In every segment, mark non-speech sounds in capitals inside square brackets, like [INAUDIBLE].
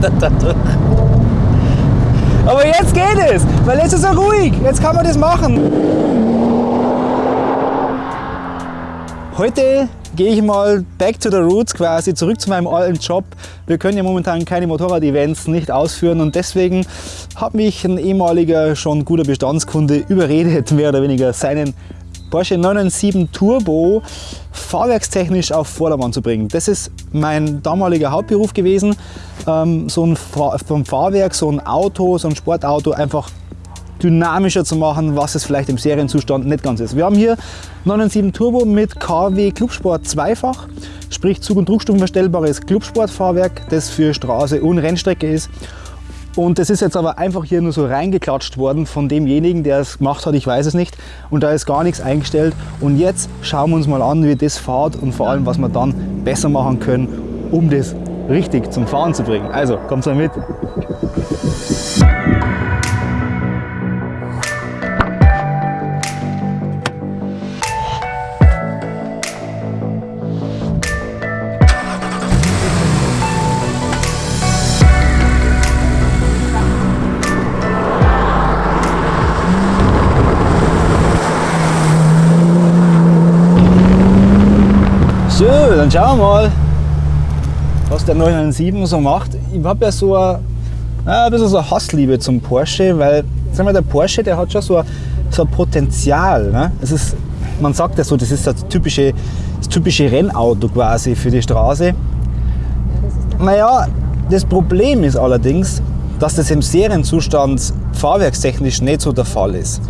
200 dadurch. Aber jetzt geht es, weil jetzt ist er ruhig. Jetzt kann man das machen. Heute gehe ich mal back to the roots quasi, zurück zu meinem alten Job. Wir können ja momentan keine Motorrad-Events nicht ausführen und deswegen hat mich ein ehemaliger, schon guter Bestandskunde überredet, mehr oder weniger seinen Porsche 997 Turbo fahrwerkstechnisch auf Vordermann zu bringen. Das ist mein damaliger Hauptberuf gewesen, ähm, so ein vom Fahrwerk, so ein Auto, so ein Sportauto einfach dynamischer zu machen, was es vielleicht im Serienzustand nicht ganz ist. Wir haben hier 997 Turbo mit KW Clubsport zweifach, sprich Zug- und Druckstufenverstellbares Clubsportfahrwerk, das für Straße und Rennstrecke ist. Und das ist jetzt aber einfach hier nur so reingeklatscht worden von demjenigen, der es gemacht hat, ich weiß es nicht. Und da ist gar nichts eingestellt. Und jetzt schauen wir uns mal an, wie das fährt und vor allem, was wir dann besser machen können, um das richtig zum Fahren zu bringen. Also, kommt mal mit. So, dann schauen wir mal, was der 997 so macht. Ich habe ja so ein, ein bisschen so eine Hassliebe zum Porsche, weil sag mal, der Porsche der hat schon so ein, so ein Potenzial. Ne? Es ist, man sagt ja so, das ist das typische, das typische Rennauto quasi für die Straße. Naja, das Problem ist allerdings, dass das im Serienzustand fahrwerkstechnisch nicht so der Fall ist.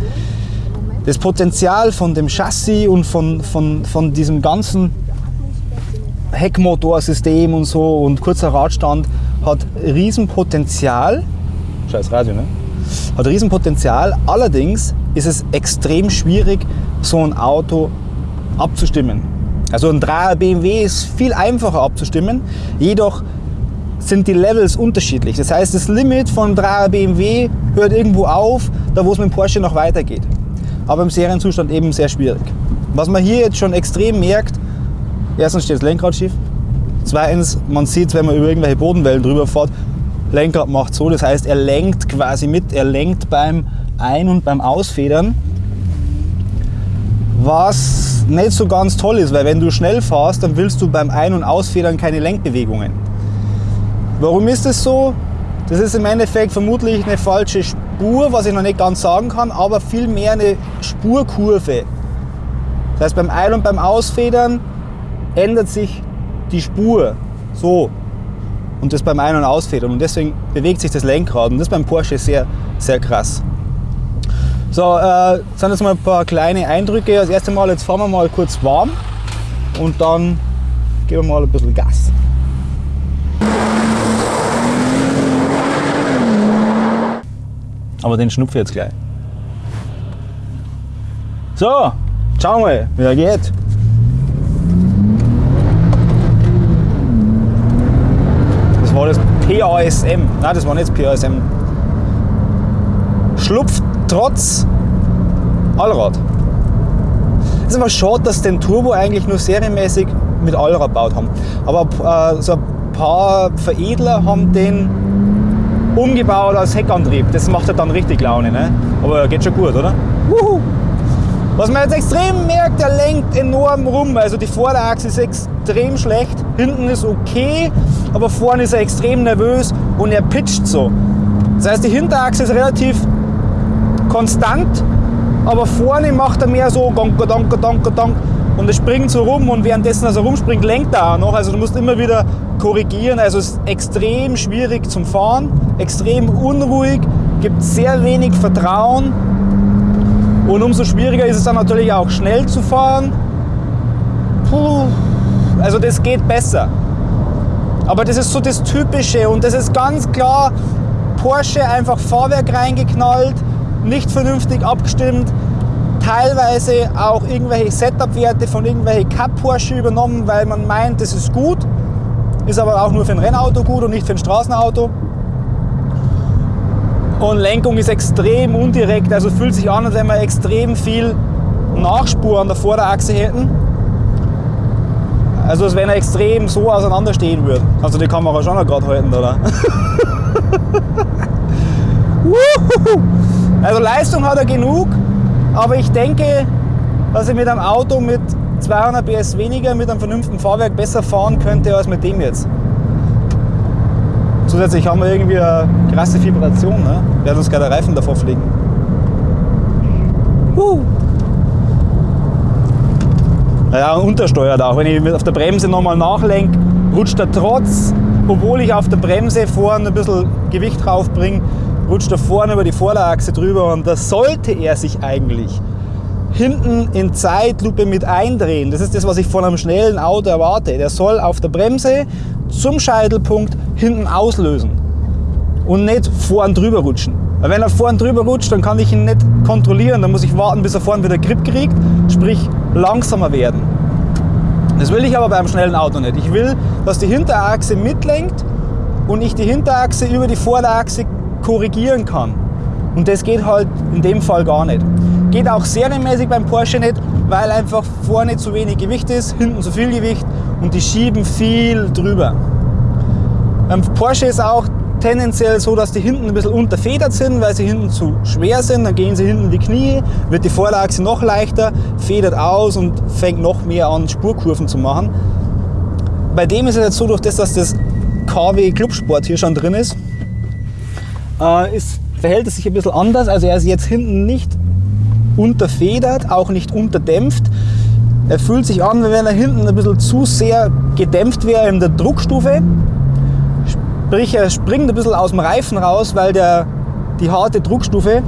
Das Potenzial von dem Chassis und von, von, von diesem ganzen Heckmotorsystem und so und kurzer Radstand hat Riesenpotenzial. Scheiß Radio, ne? Hat Riesenpotenzial. Allerdings ist es extrem schwierig, so ein Auto abzustimmen. Also ein 3er BMW ist viel einfacher abzustimmen, jedoch sind die Levels unterschiedlich. Das heißt, das Limit von 3er BMW hört irgendwo auf, da wo es mit dem Porsche noch weitergeht. Aber im Serienzustand eben sehr schwierig. Was man hier jetzt schon extrem merkt, Erstens steht das Lenkrad schief. Zweitens, man sieht, wenn man über irgendwelche Bodenwellen drüber fährt, Lenkrad macht so, das heißt, er lenkt quasi mit, er lenkt beim Ein- und beim Ausfedern. Was nicht so ganz toll ist, weil wenn du schnell fährst, dann willst du beim Ein- und Ausfedern keine Lenkbewegungen. Warum ist das so? Das ist im Endeffekt vermutlich eine falsche Spur, was ich noch nicht ganz sagen kann, aber vielmehr eine Spurkurve. Das heißt, beim Ein- und beim Ausfedern ändert sich die Spur so und das beim Ein- und Ausfedern und deswegen bewegt sich das Lenkrad und das ist beim Porsche sehr, sehr krass. So, äh, sind jetzt mal ein paar kleine Eindrücke. Das erste Mal, jetzt fahren wir mal kurz warm und dann geben wir mal ein bisschen Gas. Aber den schnupfe jetzt gleich. So, schau mal, wie er geht. Das war das PASM. Nein, das war nicht PASM. Schlupft trotz Allrad. Es ist aber schade, dass den Turbo eigentlich nur serienmäßig mit Allrad gebaut haben. Aber äh, so ein paar Veredler haben den umgebaut als Heckantrieb. Das macht ja dann richtig Laune. Ne? Aber geht schon gut, oder? Wuhu. Was man jetzt extrem merkt, er lenkt enorm rum. Also die Vorderachse ist extrem schlecht, hinten ist okay, aber vorne ist er extrem nervös und er pitcht so. Das heißt, die Hinterachse ist relativ konstant, aber vorne macht er mehr so donk, donk, donk, donk und er springt so rum und währenddessen, als er rumspringt, lenkt er auch noch. Also du musst immer wieder korrigieren. Also es ist extrem schwierig zum Fahren, extrem unruhig, gibt sehr wenig Vertrauen und umso schwieriger ist es dann natürlich auch schnell zu fahren. Puh, also das geht besser. Aber das ist so das Typische und das ist ganz klar Porsche einfach Fahrwerk reingeknallt, nicht vernünftig abgestimmt, teilweise auch irgendwelche Setup-Werte von irgendwelchen Cup Porsche übernommen, weil man meint, das ist gut, ist aber auch nur für ein Rennauto gut und nicht für ein Straßenauto. Und Lenkung ist extrem undirekt, also fühlt sich an, als wenn wir extrem viel Nachspur an der Vorderachse hätten. Also als wenn er extrem so auseinander stehen würde. Kannst du die Kamera schon noch gerade halten, oder? [LAUGHS] also Leistung hat er genug, aber ich denke, dass ich mit einem Auto mit 200 PS weniger mit einem vernünftigen Fahrwerk besser fahren könnte als mit dem jetzt. Zusätzlich haben wir irgendwie eine krasse Vibration, ne? werden uns gerade Reifen davor fliegen. Uh. Naja, untersteuert auch. Wenn ich auf der Bremse nochmal nachlenke, rutscht er trotz, obwohl ich auf der Bremse vorne ein bisschen Gewicht drauf bringe, rutscht er vorne über die Vorderachse drüber und da sollte er sich eigentlich hinten in Zeitlupe mit eindrehen. Das ist das, was ich von einem schnellen Auto erwarte. Der soll auf der Bremse zum Scheitelpunkt hinten auslösen und nicht vorn drüber rutschen. Weil wenn er vorn drüber rutscht, dann kann ich ihn nicht kontrollieren. Dann muss ich warten, bis er vorn wieder Grip kriegt, sprich langsamer werden. Das will ich aber beim schnellen Auto nicht. Ich will, dass die Hinterachse mitlenkt und ich die Hinterachse über die Vorderachse korrigieren kann. Und das geht halt in dem Fall gar nicht. Geht auch serienmäßig beim Porsche nicht, weil einfach vorne zu wenig Gewicht ist, hinten zu viel Gewicht und die schieben viel drüber. Beim Porsche ist auch tendenziell so, dass die hinten ein bisschen unterfedert sind, weil sie hinten zu schwer sind. Dann gehen sie hinten in die Knie, wird die Vorderachse noch leichter, federt aus und fängt noch mehr an, Spurkurven zu machen. Bei dem ist es jetzt so, durch das, dass das KW Clubsport hier schon drin ist, äh, ist verhält es sich ein bisschen anders. Also er ist jetzt hinten nicht unterfedert, auch nicht unterdämpft. Er fühlt sich an, wie wenn er hinten ein bisschen zu sehr gedämpft wäre in der Druckstufe. Sprich, er springt ein bisschen aus dem Reifen raus, weil der, die harte Druckstufe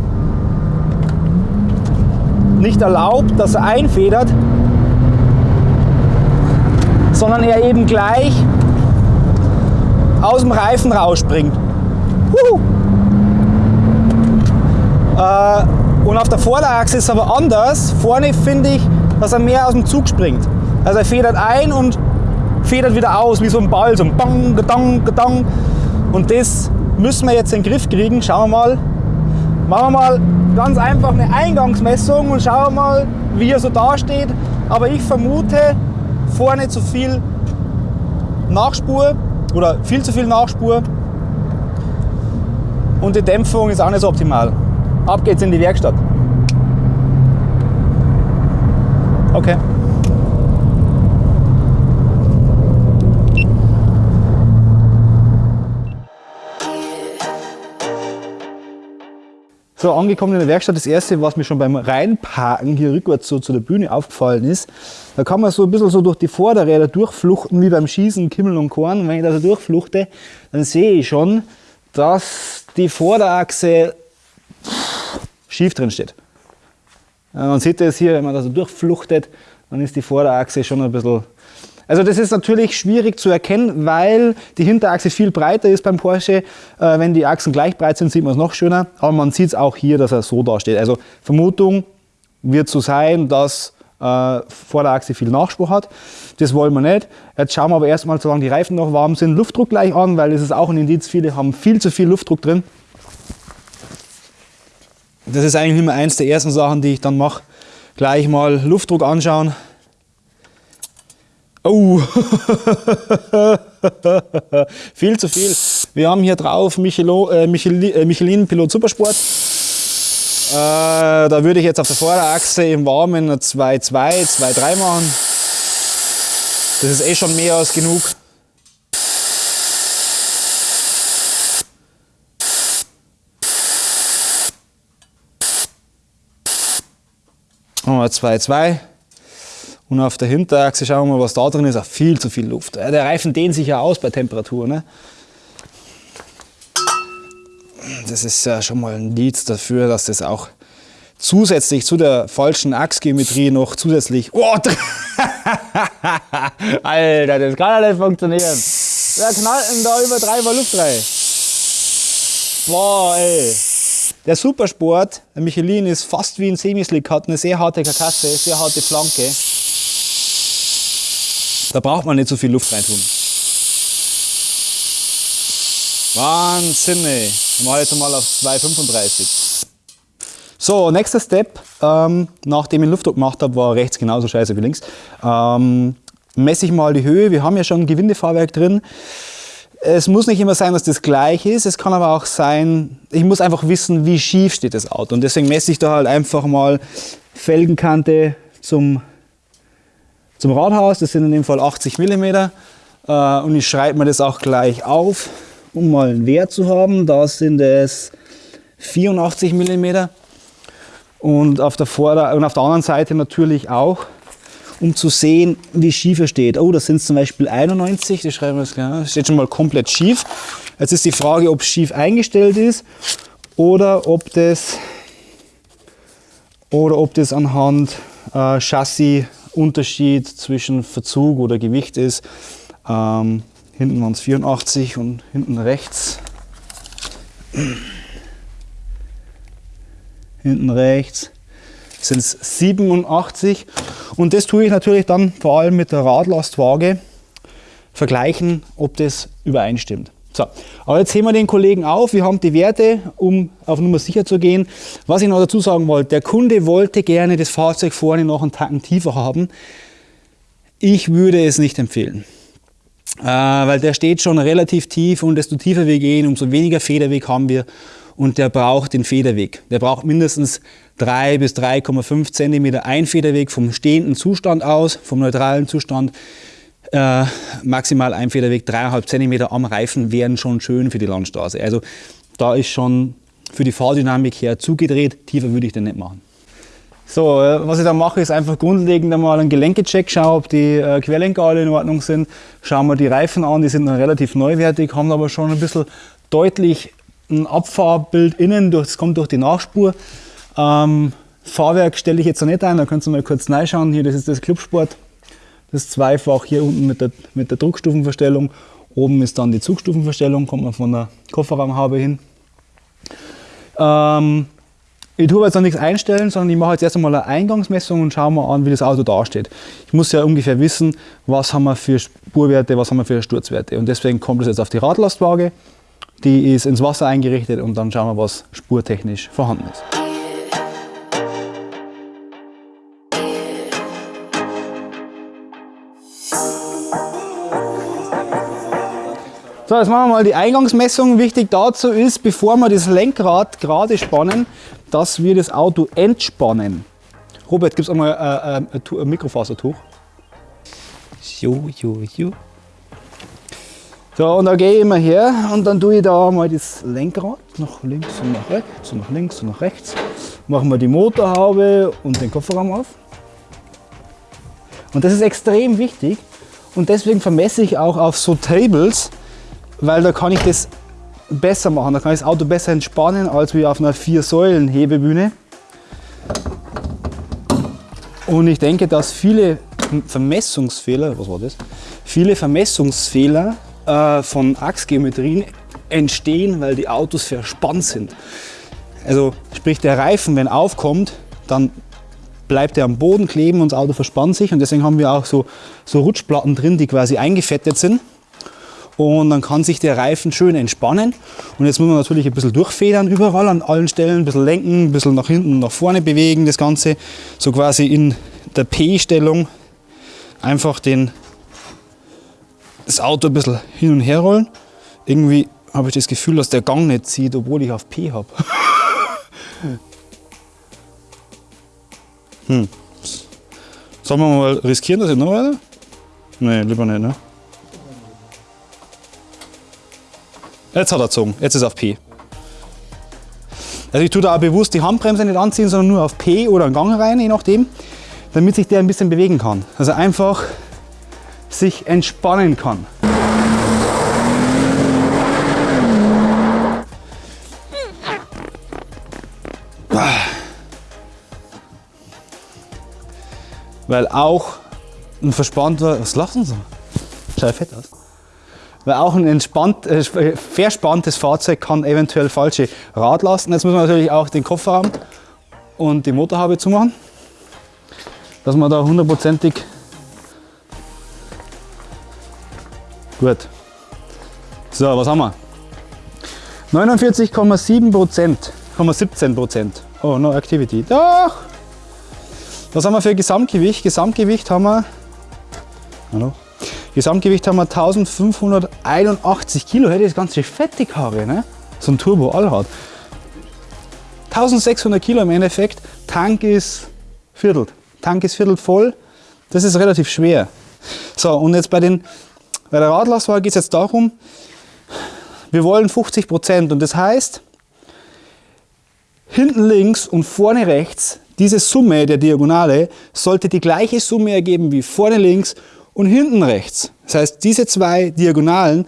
nicht erlaubt, dass er einfedert, sondern er eben gleich aus dem Reifen rausspringt. Huhu. Äh, und auf der Vorderachse ist aber anders. Vorne finde ich, dass er mehr aus dem Zug springt. Also er federt ein und federt wieder aus, wie so ein Ball, so ein Bang, Gedang, Gedang. Und das müssen wir jetzt in den Griff kriegen. Schauen wir mal. Machen wir mal ganz einfach eine Eingangsmessung und schauen wir mal, wie er so dasteht. Aber ich vermute, vorne zu viel Nachspur oder viel zu viel Nachspur. Und die Dämpfung ist auch nicht so optimal. Ab geht's in die Werkstatt. Okay. So, angekommen in der Werkstatt, das erste, was mir schon beim Reinparken hier rückwärts so zu der Bühne aufgefallen ist, da kann man so ein bisschen so durch die Vorderräder durchfluchten, wie beim Schießen, Kimmel und Korn. Wenn ich da so durchfluchte, dann sehe ich schon, dass die Vorderachse schief drin steht. Man sieht das hier, wenn man da so durchfluchtet, dann ist die Vorderachse schon ein bisschen... Also das ist natürlich schwierig zu erkennen, weil die Hinterachse viel breiter ist beim Porsche. Äh, wenn die Achsen gleich breit sind, sieht man es noch schöner. Aber man sieht es auch hier, dass er so da steht. Also Vermutung wird so sein, dass äh, Vorderachse viel Nachspruch hat. Das wollen wir nicht. Jetzt schauen wir aber erstmal, solange die Reifen noch warm sind, Luftdruck gleich an, weil das ist auch ein Indiz. Viele haben viel zu viel Luftdruck drin. Das ist eigentlich immer eins der ersten Sachen, die ich dann mache. Gleich mal Luftdruck anschauen. Oh, [LAUGHS] viel zu viel. Wir haben hier drauf Michelo, äh, Michelin, äh, Michelin Pilot Supersport. Äh, da würde ich jetzt auf der Vorderachse im Warmen 2,2, 2,3 machen. Das ist eh schon mehr als genug. Machen wir 2,2. Und auf der Hinterachse schauen wir mal, was da drin ist. Auch viel zu viel Luft. Der Reifen dehnt sich ja aus bei Temperatur. Ne? Das ist ja schon mal ein Indiz dafür, dass das auch zusätzlich zu der falschen Achsgeometrie noch zusätzlich. Oh, [LAUGHS] Alter, das kann ja nicht funktionieren. Wer knallt denn da über drei Luft rein? Boah, ey. Der Supersport, der Michelin, ist fast wie ein Semislick, hat eine sehr harte Karkasse, sehr harte Flanke. Da braucht man nicht so viel Luft reintun. Wahnsinn. Wir machen jetzt mal auf 2,35. So, nächster Step, ähm, nachdem ich den Luftdruck gemacht habe, war rechts genauso scheiße wie links. Ähm, messe ich mal die Höhe. Wir haben ja schon ein Gewindefahrwerk drin. Es muss nicht immer sein, dass das gleich ist. Es kann aber auch sein, ich muss einfach wissen, wie schief steht das Auto. Und deswegen messe ich da halt einfach mal Felgenkante zum, zum Radhaus. Das sind in dem Fall 80 mm. Äh, und ich schreibe mir das auch gleich auf, um mal einen Wert zu haben. Da sind es 84 mm. Und auf der, Vorder und auf der anderen Seite natürlich auch, um zu sehen, wie schief er steht. Oh, das sind zum Beispiel 91, das schreiben wir jetzt klar. Steht schon mal komplett schief. Jetzt ist die Frage, ob es schief eingestellt ist oder ob das, oder ob das anhand äh, Chassis Unterschied zwischen Verzug oder Gewicht ist. Ähm, hinten waren es 84 und hinten rechts. Hinten rechts sind es 87. Und das tue ich natürlich dann vor allem mit der Radlastwaage vergleichen, ob das übereinstimmt. So, aber jetzt sehen wir den Kollegen auf. Wir haben die Werte, um auf Nummer sicher zu gehen. Was ich noch dazu sagen wollte, der Kunde wollte gerne das Fahrzeug vorne noch einen Tacken tiefer haben. Ich würde es nicht empfehlen. Äh, weil der steht schon relativ tief und desto tiefer wir gehen, umso weniger Federweg haben wir und der braucht den Federweg. Der braucht mindestens 3 bis 3,5 cm Einfederweg vom stehenden Zustand aus, vom neutralen Zustand. Äh, maximal Einfederweg 3,5 cm am Reifen wären schon schön für die Landstraße. Also da ist schon für die Fahrdynamik her zugedreht, tiefer würde ich den nicht machen. So, äh, was ich da mache, ist einfach grundlegend einmal einen Gelenkecheck, schaue, ob die äh, Querlenker alle in Ordnung sind. Schauen wir die Reifen an, die sind noch relativ neuwertig, haben aber schon ein bisschen deutlich ein Abfahrbild innen, das kommt durch die Nachspur. Ähm, Fahrwerk stelle ich jetzt noch nicht ein, da könnt ihr mal kurz reinschauen. Hier, das ist das Clubsport, das zweifach hier unten mit der, mit der Druckstufenverstellung. Oben ist dann die Zugstufenverstellung, kommt man von der Kofferraumhaube hin. Ähm, ich tue jetzt noch nichts einstellen, sondern ich mache jetzt erst einmal eine Eingangsmessung und schaue mal an, wie das Auto dasteht. Ich muss ja ungefähr wissen, was haben wir für Spurwerte, was haben wir für Sturzwerte. Und deswegen kommt es jetzt auf die Radlastwaage. Die ist ins Wasser eingerichtet und dann schauen wir, was spurtechnisch vorhanden ist. So, jetzt machen wir mal die Eingangsmessung. Wichtig dazu ist, bevor wir das Lenkrad gerade spannen, dass wir das Auto entspannen. Robert, gibt es einmal äh, äh, ein Mikrofasertuch? Jo, jo, jo. So, und dann gehe ich immer her und dann tue ich da mal das Lenkrad nach links und nach rechts und nach links und nach rechts. Machen wir die Motorhaube und den Kofferraum auf. Und das ist extrem wichtig und deswegen vermesse ich auch auf so Tables, weil da kann ich das besser machen. Da kann ich das Auto besser entspannen als wie auf einer Vier-Säulen-Hebebühne. Und ich denke, dass viele Vermessungsfehler, was war das? Viele Vermessungsfehler äh, von Achsgeometrien entstehen, weil die Autos verspannt sind. Also sprich der Reifen, wenn aufkommt, dann bleibt er am Boden kleben und das Auto verspannt sich und deswegen haben wir auch so, so Rutschplatten drin, die quasi eingefettet sind. Und dann kann sich der Reifen schön entspannen. Und jetzt muss man natürlich ein bisschen durchfedern überall an allen Stellen, ein bisschen lenken, ein bisschen nach hinten, nach vorne bewegen, das Ganze so quasi in der P-Stellung einfach den das Auto ein bisschen hin und her rollen. Irgendwie habe ich das Gefühl, dass der Gang nicht zieht, obwohl ich auf P habe. [LAUGHS] hm. Sollen wir mal riskieren, dass ich noch weiter? Nee, lieber nicht, ne? Jetzt hat er gezogen, jetzt ist er auf P. Also ich tue da auch bewusst die Handbremse nicht anziehen, sondern nur auf P oder einen Gang rein, je nachdem, damit sich der ein bisschen bewegen kann. Also einfach sich entspannen kann. Weil auch ein verspannter, was lachen Sie? Schaut fett aus. Weil auch ein entspannt, äh, verspanntes Fahrzeug kann eventuell falsche Radlasten. Jetzt muss man natürlich auch den Kofferraum und die Motorhaube zumachen, dass man da hundertprozentig Gut. So, was haben wir? 49,7 Prozent, 17 Prozent. Oh, no activity. Doch! Was haben wir für Gesamtgewicht? Gesamtgewicht haben wir Hallo? Gesamtgewicht haben wir 1581 Kilo. Hey, das ist ganz schön fettig Haare, ne? So ein Turbo Allrad. 1600 Kilo im Endeffekt. Tank ist viertelt. Tank ist viertelt voll. Das ist relativ schwer. So, und jetzt bei, den, bei der Radlastwaage geht es jetzt darum, wir wollen 50 Prozent und das heißt, hinten links und vorne rechts, diese Summe der Diagonale sollte die gleiche Summe ergeben wie vorne links und hinten rechts. Das heißt, diese zwei Diagonalen,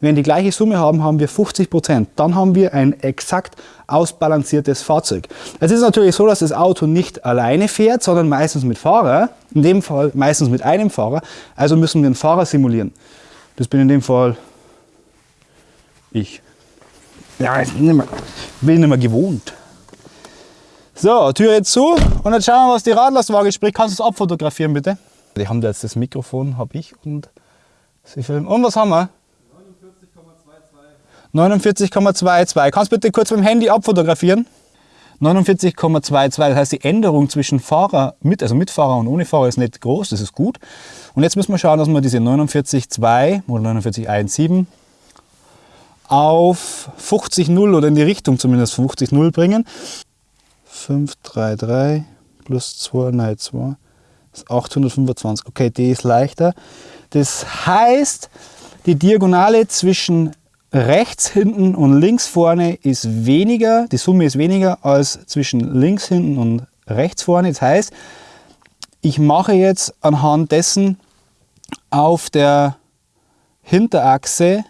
wenn die gleiche Summe haben, haben wir 50 Prozent. Dann haben wir ein exakt ausbalanciertes Fahrzeug. Es ist natürlich so, dass das Auto nicht alleine fährt, sondern meistens mit Fahrer. In dem Fall meistens mit einem Fahrer. Also müssen wir den Fahrer simulieren. Das bin in dem Fall ich. Ja, ich bin nicht mehr, bin nicht mehr gewohnt. So, Tür jetzt zu und jetzt schauen wir, was die Radlastwaage spricht. Kannst du es abfotografieren, bitte? Die haben da jetzt das Mikrofon, habe ich und sie filmen. Und was haben wir? 49,22. Kannst du bitte kurz mit dem Handy abfotografieren? 49,22, das heißt die Änderung zwischen Fahrer, mit, also Mitfahrer und ohne Fahrer ist nicht groß, das ist gut. Und jetzt müssen wir schauen, dass wir diese 49,2 oder 49,17 auf 50,0 oder in die Richtung zumindest 50,0 bringen. 533 plus 2, nein 2 ist 825. Okay, die ist leichter. Das heißt, die Diagonale zwischen rechts hinten und links vorne ist weniger, die Summe ist weniger als zwischen links hinten und rechts vorne. Das heißt, ich mache jetzt anhand dessen auf der Hinterachse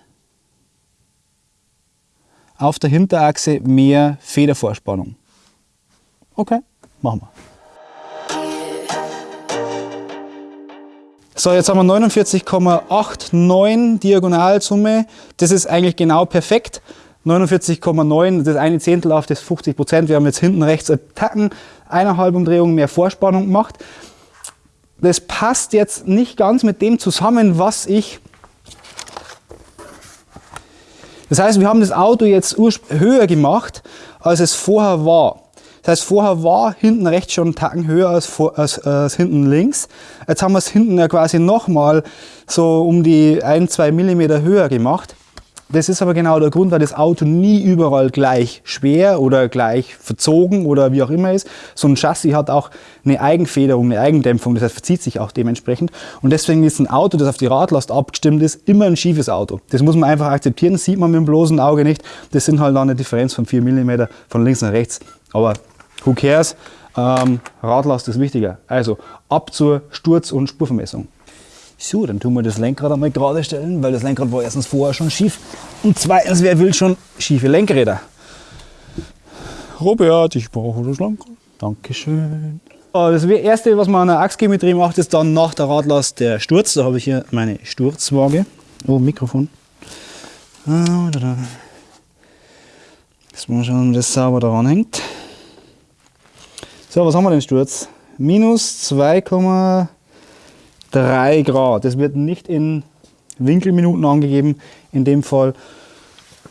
auf der Hinterachse mehr Federvorspannung. Okay, machen wir. So, jetzt haben wir 49,89 Diagonalsumme. Das ist eigentlich genau perfekt. 49,9, das eine Zehntel auf das 50 Prozent. Wir haben jetzt hinten rechts Attacken, eineinhalb Umdrehungen mehr Vorspannung gemacht. Das passt jetzt nicht ganz mit dem zusammen, was ich das heißt, wir haben das Auto jetzt höher gemacht, als es vorher war. Das heißt, vorher war hinten rechts schon einen Tacken höher als, vor, als, als hinten links. Jetzt haben wir es hinten ja quasi nochmal so um die 1-2 mm höher gemacht. Das ist aber genau der Grund, weil das Auto nie überall gleich schwer oder gleich verzogen oder wie auch immer ist. So ein Chassis hat auch eine Eigenfederung, eine Eigendämpfung, das heißt verzieht sich auch dementsprechend. Und deswegen ist ein Auto, das auf die Radlast abgestimmt ist, immer ein schiefes Auto. Das muss man einfach akzeptieren, das sieht man mit dem bloßen Auge nicht. Das sind halt dann eine Differenz von 4 mm von links nach rechts. Aber who cares? Ähm, Radlast ist wichtiger. Also ab zur Sturz- und Spurvermessung. So, dann tun wir das Lenkrad einmal gerade stellen, weil das Lenkrad war erstens vorher schon schief und zweitens, wer will schon schiefe Lenkräder? Robert, ich brauche das Lenkrad. Dankeschön. Das erste, was man an der Achsgeometrie macht, ist dann nach der Radlast der Sturz. Da habe ich hier meine Sturzwaage. Oh, Mikrofon. Ah, Jetzt mal schauen, ob das sauber daran hängt. So, was haben wir denn Sturz? Minus 2,5 3 Grad. Das wird nicht in Winkelminuten angegeben in dem Fall,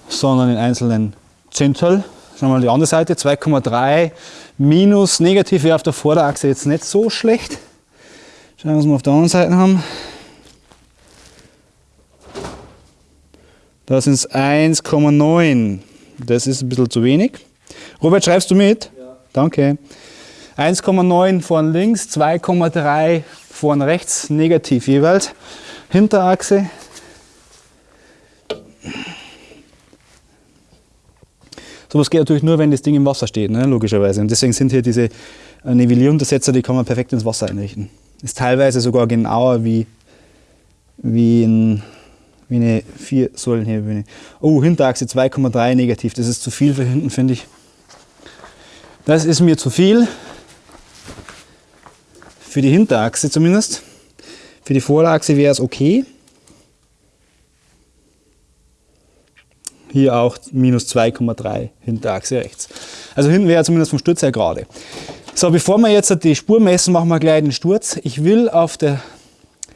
sondern in einzelnen Zehntel. Schauen wir mal die andere Seite, 2,3 minus negativ wäre auf der Vorderachse jetzt nicht so schlecht. Schauen wir, was wir auf der anderen Seite haben. Da sind es 1,9. Das ist ein bisschen zu wenig. Robert, schreibst du mit? Ja. Danke. 1,9 von links, 2,3 vorne rechts negativ jeweils. Hinterachse. Sowas geht natürlich nur, wenn das Ding im Wasser steht, ne? logischerweise. Und deswegen sind hier diese äh, Nivellieruntersetzer, die kann man perfekt ins Wasser einrichten. Ist teilweise sogar genauer wie, wie, ein, wie eine vier Säulen hier. Oh, Hinterachse 2,3 negativ. Das ist zu viel für hinten, finde ich. Das ist mir zu viel. Für die Hinterachse zumindest. Für die Vorderachse wäre es okay. Hier auch minus 2,3 Hinterachse rechts. Also hinten wäre zumindest vom Sturz her gerade. So, bevor wir jetzt die Spur messen, machen wir gleich den Sturz. Ich will auf der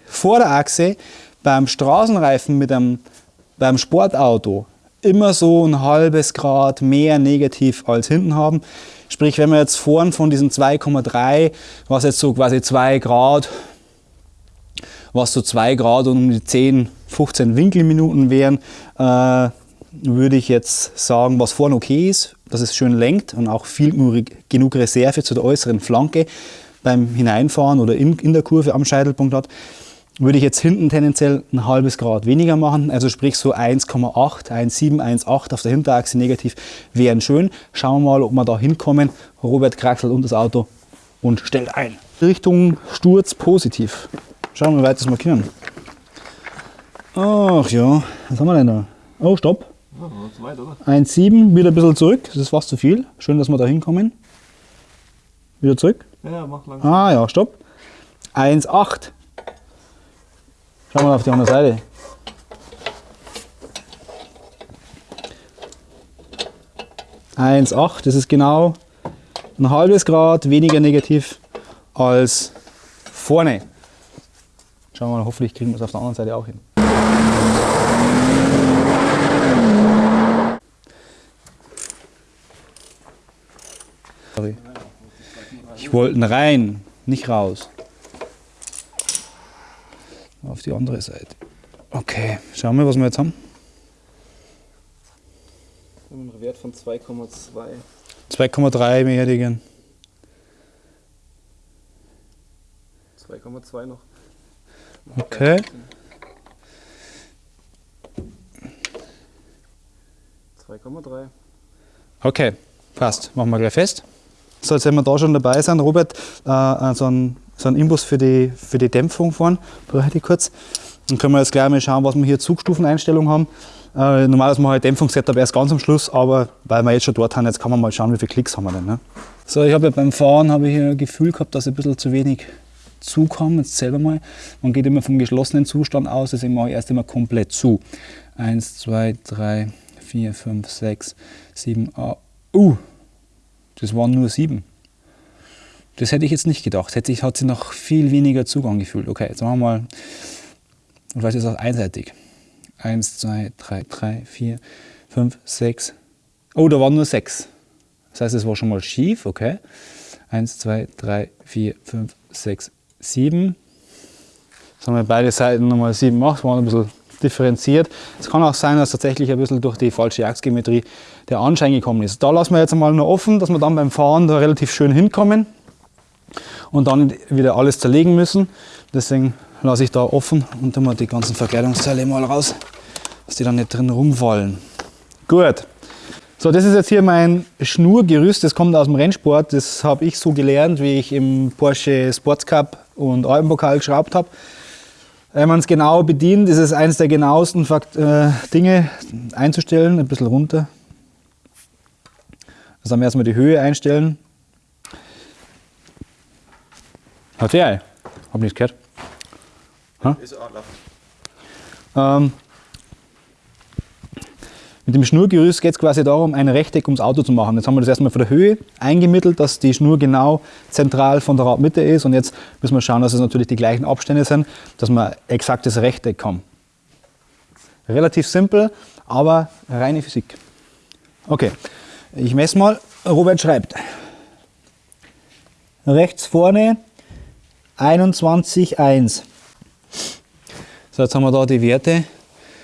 Vorderachse beim Straßenreifen mit einem, beim Sportauto immer so ein halbes Grad mehr negativ als hinten haben. Sprich, wenn wir jetzt vorn von diesen 2,3, was jetzt so quasi 2 Grad was so 2 Grad und um die 10, 15 Winkelminuten wären, äh, würde ich jetzt sagen, was vorne okay ist, dass es schön lenkt und auch viel genug Reserve zu der äußeren Flanke beim Hineinfahren oder in, in der Kurve am Scheitelpunkt hat, würde ich jetzt hinten tendenziell ein halbes Grad weniger machen, also sprich so 1,8, 1,7, 1,8 auf der Hinterachse negativ wären schön. Schauen wir mal, ob wir da hinkommen. Robert kraxelt unter das Auto und stellt ein. Richtung Sturz positiv. Schauen wir, wie weit das wir können. Ach ja, was haben wir denn da? Oh, stopp. 1,7, wieder ein bisschen zurück, das ist fast zu viel. Schön, dass wir da hinkommen. Wieder zurück. Ja, mach langsam. Ah ja, stopp. 1,8. Schauen wir mal auf die andere Seite. Eins acht, das ist genau ein halbes Grad weniger negativ als vorne. Schauen wir mal, hoffentlich kriegen wir es auf der anderen Seite auch hin. Sorry. Ich wollte rein, nicht raus. Auf die andere Seite. Okay, schauen wir, was wir jetzt haben. Wir haben einen Wert von 2,2. 2,3 beerdigen. 2,2 noch. Okay. 2,3. Okay, passt. Machen wir gleich fest. So, jetzt wenn wir da schon dabei sind, Robert, äh, äh, so ein, so ein Imbus für die, für die Dämpfung fahren, brauche ich kurz. Dann können wir jetzt gleich mal schauen, was wir hier Zugstufeneinstellungen haben. Äh, normalerweise machen wir Dämpfungssetup erst ganz am Schluss, aber weil wir jetzt schon dort haben, jetzt kann man mal schauen, wie viele Klicks haben wir denn. Ne? So, ich habe ja beim Fahren habe ich hier ein Gefühl gehabt, dass ich ein bisschen zu wenig Zug haben. Jetzt selber mal. Man geht immer vom geschlossenen Zustand aus, deswegen mache ich erst immer komplett zu. 1, 2, 3, 4, 5, 6, 7, 8. Uh, das waren nur sieben. Das hätte ich jetzt nicht gedacht. Hätte ich, hat sie noch viel weniger Zugang gefühlt. Okay, jetzt machen wir mal, vielleicht ist das einseitig. Eins, zwei, drei, drei, vier, fünf, sechs. Oh, da waren nur sechs. Das heißt, es war schon mal schief, okay. Eins, zwei, drei, vier, fünf, sechs, sieben. Jetzt haben wir beide Seiten nochmal sieben gemacht, waren ein bisschen differenziert. Es kann auch sein, dass tatsächlich ein bisschen durch die falsche Achsgeometrie der Anschein gekommen ist. Da lassen wir jetzt einmal nur offen, dass wir dann beim Fahren da relativ schön hinkommen und dann wieder alles zerlegen müssen. Deswegen lasse ich da offen und dann mal die ganzen Verkleidungsteile mal raus, dass die dann nicht drin rumfallen. Gut. So, das ist jetzt hier mein Schnurgerüst, das kommt aus dem Rennsport. Das habe ich so gelernt, wie ich im Porsche Sports Cup und Alpenpokal geschraubt habe. Wenn man es genau bedient, ist es eines der genauesten Fakt äh, Dinge einzustellen. Ein bisschen runter. Also erstmal die Höhe einstellen. Hat der? Hab nichts gehört. Ha? Ist ähm, mit dem Schnurgerüst geht es quasi darum, ein Rechteck ums Auto zu machen. Jetzt haben wir das erstmal von der Höhe eingemittelt, dass die Schnur genau zentral von der Radmitte ist. Und jetzt müssen wir schauen, dass es natürlich die gleichen Abstände sind, dass wir exaktes Rechteck haben. Relativ simpel, aber reine Physik. Okay, ich messe mal. Robert schreibt. Rechts vorne 21,1. So, jetzt haben wir da die Werte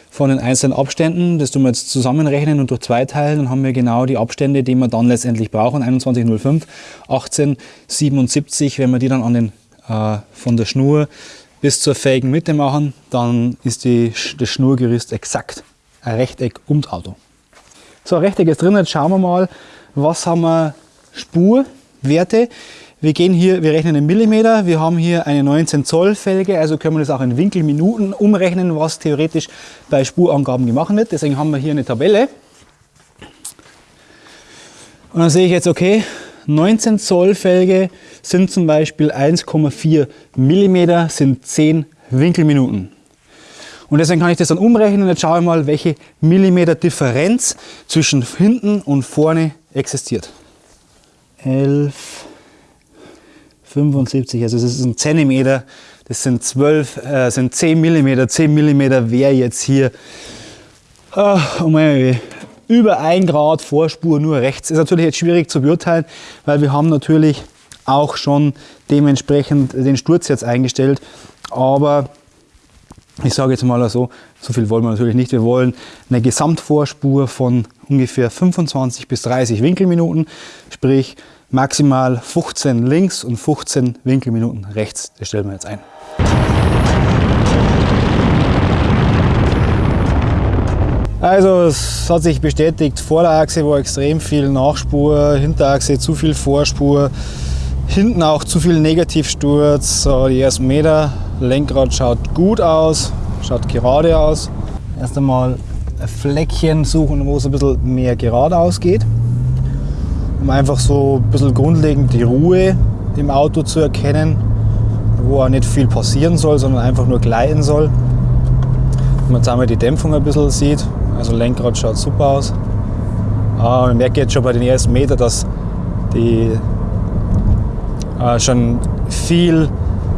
von den einzelnen Abständen. Das tun wir jetzt zusammenrechnen und durch zwei teilen. Dann haben wir genau die Abstände, die wir dann letztendlich brauchen. 21,05, 18,77. Wenn wir die dann an den, äh, von der Schnur bis zur fähigen Mitte machen, dann ist die, das Schnurgerüst exakt ein Rechteck ums Auto. So, Rechteck ist drin. Jetzt schauen wir mal, was haben wir Spurwerte. Wir gehen hier, wir rechnen in Millimeter, wir haben hier eine 19 Zoll Felge, also können wir das auch in Winkelminuten umrechnen, was theoretisch bei Spurangaben gemacht wird. Deswegen haben wir hier eine Tabelle. Und dann sehe ich jetzt, okay, 19 Zoll Felge sind zum Beispiel 1,4 Millimeter, sind 10 Winkelminuten. Und deswegen kann ich das dann umrechnen. Jetzt schaue ich mal, welche Millimeter Differenz zwischen hinten und vorne existiert. 11, 75, also das ist ein Zentimeter, das sind 12, äh, sind 10 Millimeter. 10 Millimeter wäre jetzt hier oh, oh mein, über 1 Grad Vorspur nur rechts. Ist natürlich jetzt schwierig zu beurteilen, weil wir haben natürlich auch schon dementsprechend den Sturz jetzt eingestellt. Aber Ich sage jetzt mal so, so viel wollen wir natürlich nicht. Wir wollen eine Gesamtvorspur von ungefähr 25 bis 30 Winkelminuten, sprich maximal 15 links und 15 Winkelminuten rechts. Das stellen wir jetzt ein. Also es hat sich bestätigt, Vorderachse war extrem viel Nachspur, Hinterachse zu viel Vorspur, hinten auch zu viel Negativsturz, so die ersten Meter. Lenkrad schaut gut aus, schaut gerade aus. Erst einmal ein Fleckchen suchen, wo es ein bisschen mehr geradeaus geht, um einfach so ein bisschen grundlegend die Ruhe im Auto zu erkennen, wo auch nicht viel passieren soll, sondern einfach nur gleiten soll. Wenn man jetzt einmal die Dämpfung ein bisschen sieht, also Lenkrad schaut super aus. Ah, man merkt jetzt schon bei den ersten Metern, dass die äh, schon viel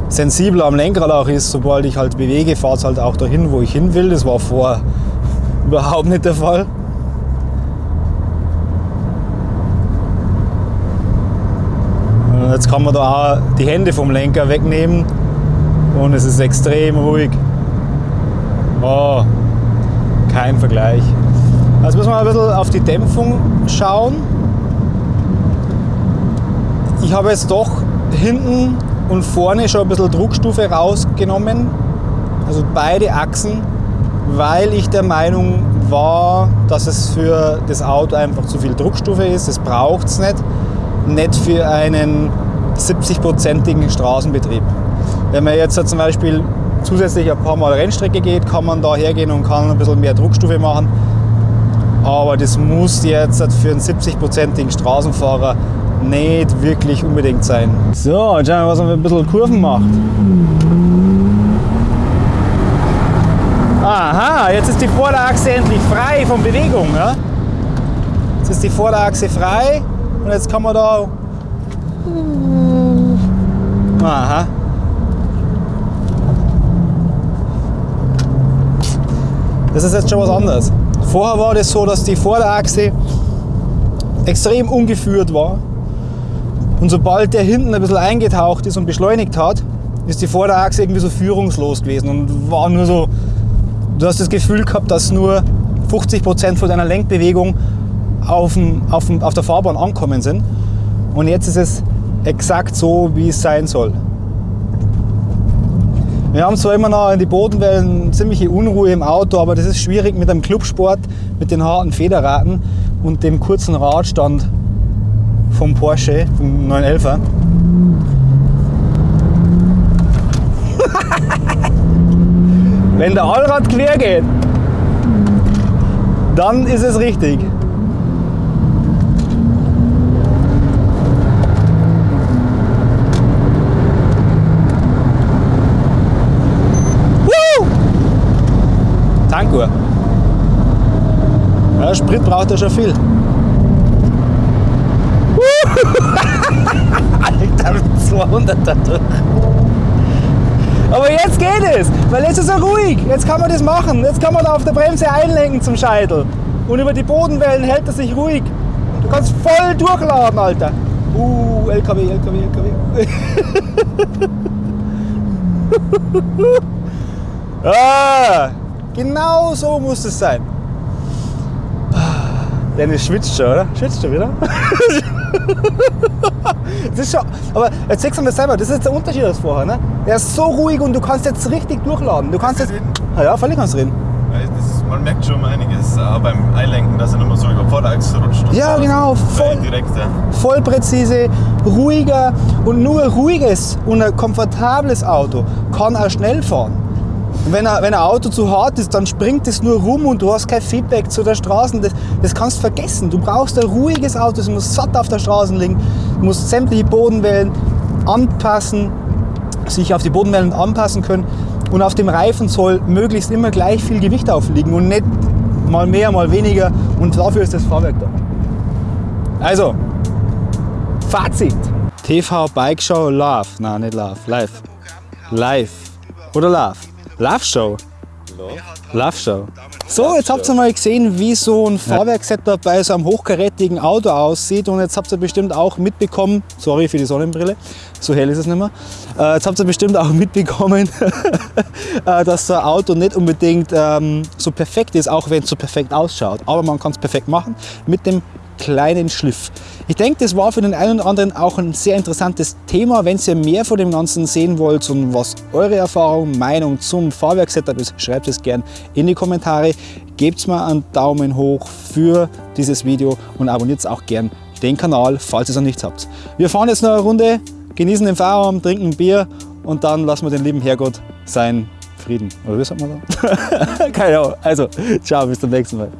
sensibler am Lenkrad auch ist. Sobald ich halt bewege, fahrt es halt auch dahin, wo ich hin will. Das war vorher [LAUGHS] überhaupt nicht der Fall. Jetzt kann man da auch die Hände vom Lenker wegnehmen und es ist extrem ruhig. Oh, kein Vergleich. Jetzt müssen wir ein bisschen auf die Dämpfung schauen. Ich habe jetzt doch hinten und vorne schon ein bisschen Druckstufe rausgenommen, also beide Achsen, weil ich der Meinung war, dass es für das Auto einfach zu viel Druckstufe ist. Das braucht es nicht. Nicht für einen 70-prozentigen Straßenbetrieb. Wenn man jetzt zum Beispiel zusätzlich ein paar Mal Rennstrecke geht, kann man da hergehen und kann ein bisschen mehr Druckstufe machen. Aber das muss jetzt für einen 70-prozentigen Straßenfahrer nicht wirklich unbedingt sein. So, jetzt schauen wir, was man ein bisschen Kurven macht. Aha, jetzt ist die Vorderachse endlich frei von Bewegung. Ja? Jetzt ist die Vorderachse frei und jetzt kann man da. Aha. Das ist jetzt schon was anderes. Vorher war das so, dass die Vorderachse extrem ungeführt war. Und sobald der hinten ein bisschen eingetaucht ist und beschleunigt hat, ist die Vorderachse irgendwie so führungslos gewesen und war nur so, du hast das Gefühl gehabt, dass nur 50 Prozent von deiner Lenkbewegung auf, dem, auf, dem, auf der Fahrbahn ankommen sind. Und jetzt ist es exakt so, wie es sein soll. Wir haben zwar immer noch in die Bodenwellen ziemliche Unruhe im Auto, aber das ist schwierig mit einem Clubsport, mit den harten Federraten und dem kurzen Radstand vom Porsche, vom 911er. [LAUGHS] Wenn der Allrad quer geht, dann ist es richtig. Ja, Sprit braucht er schon viel. [LAUGHS] Alter, mit 200er durch. Aber jetzt geht es, weil jetzt ist er ruhig. Jetzt kann man das machen. Jetzt kann man da auf der Bremse einlenken zum Scheitel. Und über die Bodenwellen hält er sich ruhig. Du kannst voll durchladen, Alter. Uh, LKW, LKW, LKW. [LAUGHS] ah, genau so muss es sein. Dennis schwitzt schon, oder? Schwitzt schon wieder? [LAUGHS] das ist schon, aber jetzt siehst du mir selber, das ist der Unterschied als vorher. Ne? Er ist so ruhig und du kannst jetzt richtig durchladen. Du kannst jetzt. Ah ja, völlig kannst reden. Das, man merkt schon einiges äh, beim Einlenken, dass er nicht mehr so über Vorderachse rutscht. Ja, genau, voll, direkt, ja. voll präzise, ruhiger und nur ein ruhiges und ein komfortables Auto kann auch schnell fahren. Wenn ein, wenn ein Auto zu hart ist, dann springt es nur rum und du hast kein Feedback zu der Straße. Das, das kannst du vergessen. Du brauchst ein ruhiges Auto, es muss satt auf der Straße liegen, du musst sämtliche Bodenwellen anpassen, sich auf die Bodenwellen anpassen können. Und auf dem Reifen soll möglichst immer gleich viel Gewicht aufliegen und nicht mal mehr, mal weniger. Und dafür ist das Fahrwerk da. Also, Fazit. TV Bike Show Love. Nein, nicht Love. Live. Live. Oder Love. Love Show. Love Show. So, jetzt habt ihr mal gesehen, wie so ein Fahrwerkssetup bei so einem hochkarätigen Auto aussieht. Und jetzt habt ihr bestimmt auch mitbekommen, sorry für die Sonnenbrille, so hell ist es nicht mehr. Äh, jetzt habt ihr bestimmt auch [LAUGHS] mitbekommen, [LAUGHS] äh, dass so ein Auto nicht unbedingt ähm, so perfekt ist, auch wenn es so perfekt ausschaut. Aber man kann es perfekt machen mit dem kleinen Schliff. Ich denke, das war für den einen oder anderen auch ein sehr interessantes Thema. Wenn ihr mehr von dem Ganzen sehen wollt und was eure Erfahrung, Meinung zum Fahrwerksetup ist, schreibt es gerne in die Kommentare. Gebt mir einen Daumen hoch für dieses Video und abonniert auch gern den Kanal, falls ihr es noch nicht habt. Wir fahren jetzt noch eine Runde, genießen den Feierabend, trinken ein Bier und dann lassen wir den lieben Herrgott seinen Frieden. Oder wie sagt man da? [LAUGHS] Keine Ahnung. Also, ciao, bis zum nächsten Mal.